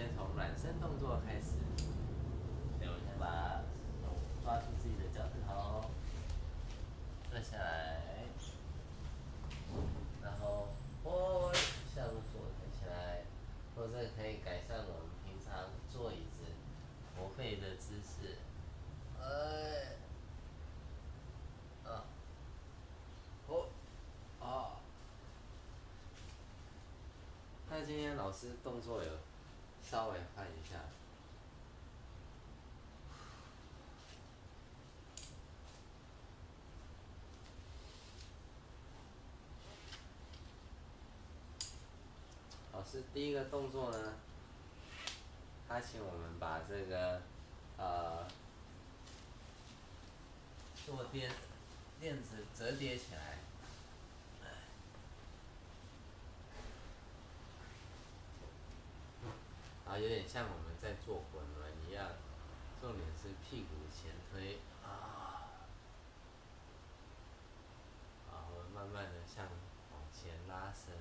先从暖身动作开始。对，我先把手抓住自己的脚趾头，坐下来，然后哦，下入坐抬起来，或者可以改善我们平常坐椅子驼背的姿势。哎，啊，哦，啊。那今天老师动作有稍微换一下。老师第一个动作呢，他请我们把这个呃坐垫垫子折叠起来。啊，有点像我们在做滚轮一样，重点是屁股前推啊，然后慢慢的向往前拉伸。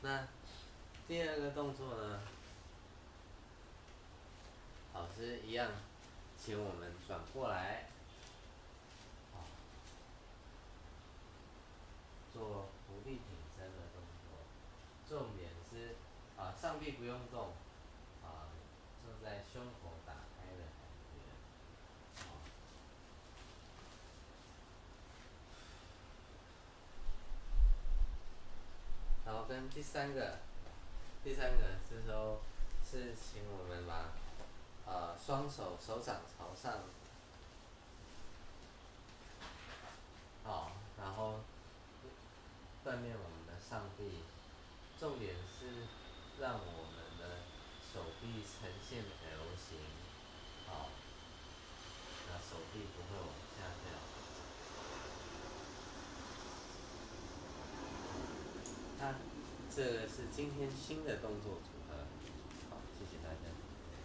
那第二个动作呢，老师一样，请我们转过来。做伏地挺身的动作，重点是啊上臂不用动，啊重在胸口打开的感觉，啊。然后跟第三个，第三个这时候是请我们把呃双手手掌朝上。好，然后锻炼我们的上臂，重点是臂呈现 L 型，好，那手臂不会往下掉。那这个是今天新的动作组合，好，谢谢大家。